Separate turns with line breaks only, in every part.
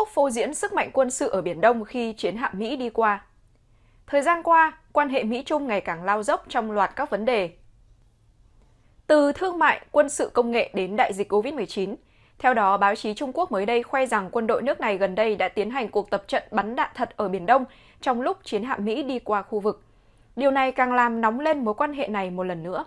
Quốc phô diễn sức mạnh quân sự ở Biển Đông khi chiến hạm Mỹ đi qua. Thời gian qua, quan hệ Mỹ-Trung ngày càng lao dốc trong loạt các vấn đề. Từ thương mại, quân sự công nghệ đến đại dịch COVID-19, theo đó, báo chí Trung Quốc mới đây khoe rằng quân đội nước này gần đây đã tiến hành cuộc tập trận bắn đạn thật ở Biển Đông trong lúc chiến hạm Mỹ đi qua khu vực. Điều này càng làm nóng lên mối quan hệ này một lần nữa.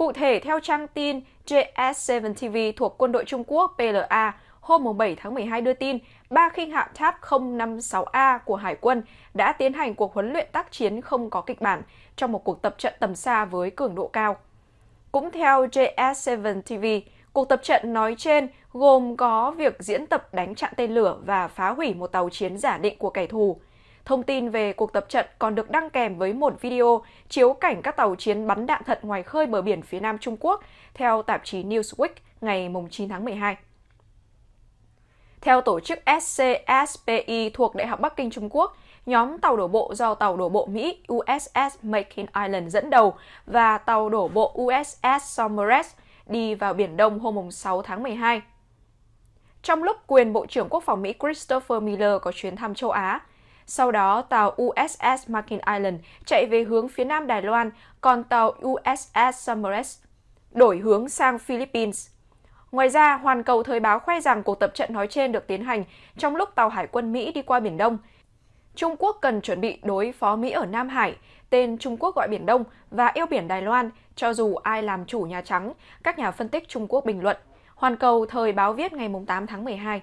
Cụ thể, theo trang tin JS7 TV thuộc quân đội Trung Quốc PLA, hôm 7 tháng 12 đưa tin, ba khinh hạm TAP 056A của Hải quân đã tiến hành cuộc huấn luyện tác chiến không có kịch bản trong một cuộc tập trận tầm xa với cường độ cao. Cũng theo JS7 TV, cuộc tập trận nói trên gồm có việc diễn tập đánh chặn tên lửa và phá hủy một tàu chiến giả định của kẻ thù. Thông tin về cuộc tập trận còn được đăng kèm với một video chiếu cảnh các tàu chiến bắn đạn thật ngoài khơi bờ biển phía nam Trung Quốc, theo tạp chí Newsweek ngày 9 tháng 12. Theo tổ chức SCSPI thuộc Đại học Bắc Kinh Trung Quốc, nhóm tàu đổ bộ do tàu đổ bộ Mỹ USS Makin Island dẫn đầu và tàu đổ bộ USS Somers đi vào Biển Đông hôm 6 tháng 12. Trong lúc quyền Bộ trưởng Quốc phòng Mỹ Christopher Miller có chuyến thăm châu Á, sau đó tàu USS Makin Island chạy về hướng phía nam Đài Loan, còn tàu USS Somers đổi hướng sang Philippines. Ngoài ra, Hoàn Cầu Thời báo khoe rằng cuộc tập trận nói trên được tiến hành trong lúc tàu hải quân Mỹ đi qua Biển Đông. Trung Quốc cần chuẩn bị đối phó Mỹ ở Nam Hải, tên Trung Quốc gọi Biển Đông và eo biển Đài Loan, cho dù ai làm chủ Nhà Trắng, các nhà phân tích Trung Quốc bình luận. Hoàn Cầu Thời báo viết ngày 8 tháng 12.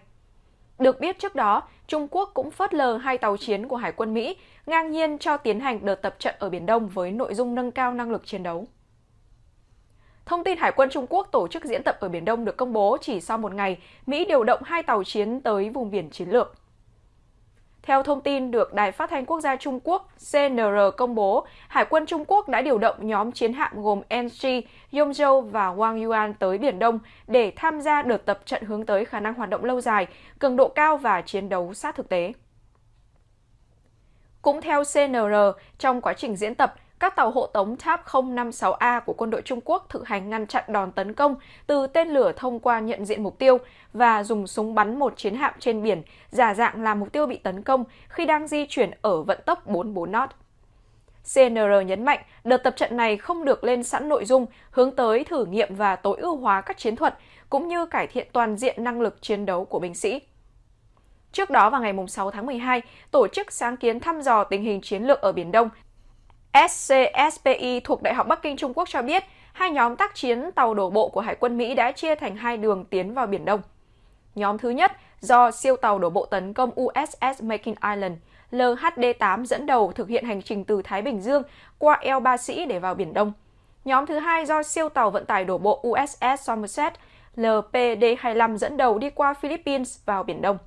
Được biết trước đó, Trung Quốc cũng phớt lờ hai tàu chiến của Hải quân Mỹ, ngang nhiên cho tiến hành đợt tập trận ở Biển Đông với nội dung nâng cao năng lực chiến đấu. Thông tin Hải quân Trung Quốc tổ chức diễn tập ở Biển Đông được công bố chỉ sau một ngày, Mỹ điều động hai tàu chiến tới vùng biển chiến lược. Theo thông tin được Đài Phát thanh Quốc gia Trung Quốc CNR công bố, Hải quân Trung Quốc đã điều động nhóm chiến hạm gồm NG, Yongzhou và Wang Yuan tới Biển Đông để tham gia đợt tập trận hướng tới khả năng hoạt động lâu dài, cường độ cao và chiến đấu sát thực tế. Cũng theo CNR, trong quá trình diễn tập, các tàu hộ tống TAP 056A của quân đội Trung Quốc thực hành ngăn chặn đòn tấn công từ tên lửa thông qua nhận diện mục tiêu và dùng súng bắn một chiến hạm trên biển, giả dạng là mục tiêu bị tấn công khi đang di chuyển ở vận tốc 44 knot. CNR nhấn mạnh đợt tập trận này không được lên sẵn nội dung hướng tới thử nghiệm và tối ưu hóa các chiến thuật, cũng như cải thiện toàn diện năng lực chiến đấu của binh sĩ. Trước đó vào ngày 6 tháng 12, Tổ chức Sáng kiến thăm dò tình hình chiến lược ở Biển Đông SCSPI thuộc Đại học Bắc Kinh Trung Quốc cho biết, hai nhóm tác chiến tàu đổ bộ của Hải quân Mỹ đã chia thành hai đường tiến vào Biển Đông. Nhóm thứ nhất do siêu tàu đổ bộ tấn công USS Makin Island LHD-8 dẫn đầu thực hiện hành trình từ Thái Bình Dương qua eo Ba Sĩ để vào Biển Đông. Nhóm thứ hai do siêu tàu vận tải đổ bộ USS Somerset LPD-25 dẫn đầu đi qua Philippines vào Biển Đông.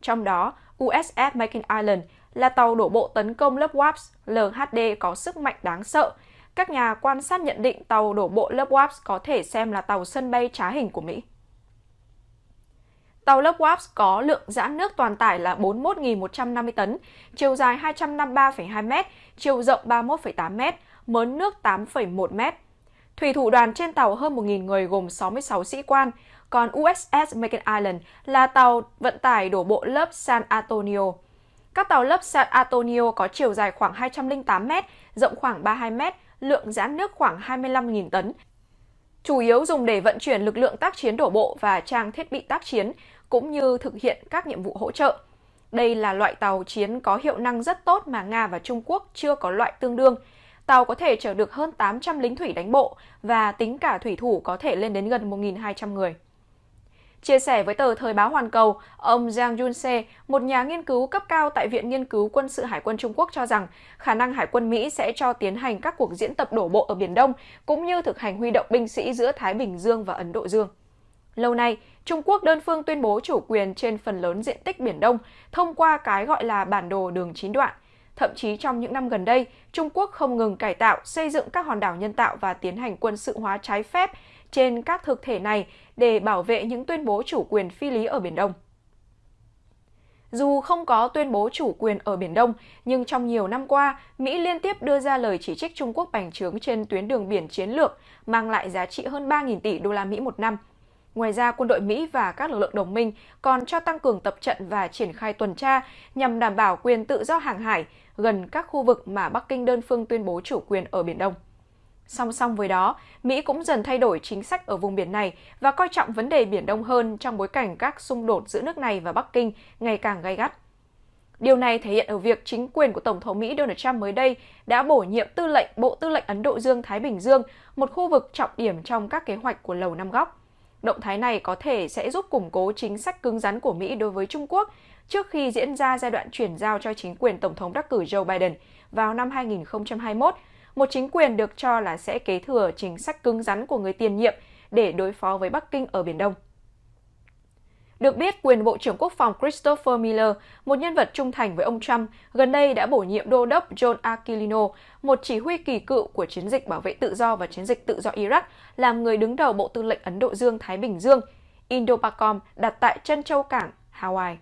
Trong đó, USS Makin Island là tàu đổ bộ tấn công lớp WAPS LHD có sức mạnh đáng sợ. Các nhà quan sát nhận định tàu đổ bộ lớp WAPS có thể xem là tàu sân bay trá hình của Mỹ. Tàu lớp WAPS có lượng giãn nước toàn tải là 41.150 tấn, chiều dài 253,2 m, chiều rộng 31,8 m, mớn nước 8,1 m. Thủy thủ đoàn trên tàu hơn 1.000 người gồm 66 sĩ quan, còn USS Macon Island là tàu vận tải đổ bộ lớp San Antonio. Các tàu lấp San Antonio có chiều dài khoảng 208 m, rộng khoảng 32 m, lượng giãn nước khoảng 25.000 tấn. Chủ yếu dùng để vận chuyển lực lượng tác chiến đổ bộ và trang thiết bị tác chiến, cũng như thực hiện các nhiệm vụ hỗ trợ. Đây là loại tàu chiến có hiệu năng rất tốt mà Nga và Trung Quốc chưa có loại tương đương. Tàu có thể chở được hơn 800 lính thủy đánh bộ và tính cả thủy thủ có thể lên đến gần 1.200 người. Chia sẻ với tờ Thời báo Hoàn Cầu, ông Jiang Junse, một nhà nghiên cứu cấp cao tại Viện Nghiên cứu Quân sự Hải quân Trung Quốc cho rằng khả năng Hải quân Mỹ sẽ cho tiến hành các cuộc diễn tập đổ bộ ở Biển Đông, cũng như thực hành huy động binh sĩ giữa Thái Bình Dương và Ấn Độ Dương. Lâu nay, Trung Quốc đơn phương tuyên bố chủ quyền trên phần lớn diện tích Biển Đông thông qua cái gọi là bản đồ đường chín đoạn. Thậm chí trong những năm gần đây, Trung Quốc không ngừng cải tạo, xây dựng các hòn đảo nhân tạo và tiến hành quân sự hóa trái phép trên các thực thể này để bảo vệ những tuyên bố chủ quyền phi lý ở Biển Đông. Dù không có tuyên bố chủ quyền ở Biển Đông, nhưng trong nhiều năm qua, Mỹ liên tiếp đưa ra lời chỉ trích Trung Quốc bành trướng trên tuyến đường biển chiến lược, mang lại giá trị hơn 3.000 tỷ đô la Mỹ một năm. Ngoài ra, quân đội Mỹ và các lực lượng đồng minh còn cho tăng cường tập trận và triển khai tuần tra nhằm đảm bảo quyền tự do hàng hải gần các khu vực mà Bắc Kinh đơn phương tuyên bố chủ quyền ở Biển Đông. Song song với đó, Mỹ cũng dần thay đổi chính sách ở vùng biển này và coi trọng vấn đề Biển Đông hơn trong bối cảnh các xung đột giữa nước này và Bắc Kinh ngày càng gay gắt. Điều này thể hiện ở việc chính quyền của Tổng thống Mỹ Donald Trump mới đây đã bổ nhiệm tư lệnh Bộ Tư lệnh Ấn Độ Dương-Thái Bình Dương, một khu vực trọng điểm trong các kế hoạch của Lầu Năm Góc. Động thái này có thể sẽ giúp củng cố chính sách cứng rắn của Mỹ đối với Trung Quốc trước khi diễn ra giai đoạn chuyển giao cho chính quyền Tổng thống đắc cử Joe Biden vào năm 2021, một chính quyền được cho là sẽ kế thừa chính sách cứng rắn của người tiền nhiệm để đối phó với Bắc Kinh ở Biển Đông. Được biết, quyền Bộ trưởng Quốc phòng Christopher Miller, một nhân vật trung thành với ông Trump, gần đây đã bổ nhiệm đô đốc John Aquilino, một chỉ huy kỳ cựu của chiến dịch bảo vệ tự do và chiến dịch tự do Iraq, làm người đứng đầu Bộ Tư lệnh Ấn Độ Dương-Thái Bình Dương, Indo-Pacom đặt tại Trân Châu Cảng, Hawaii.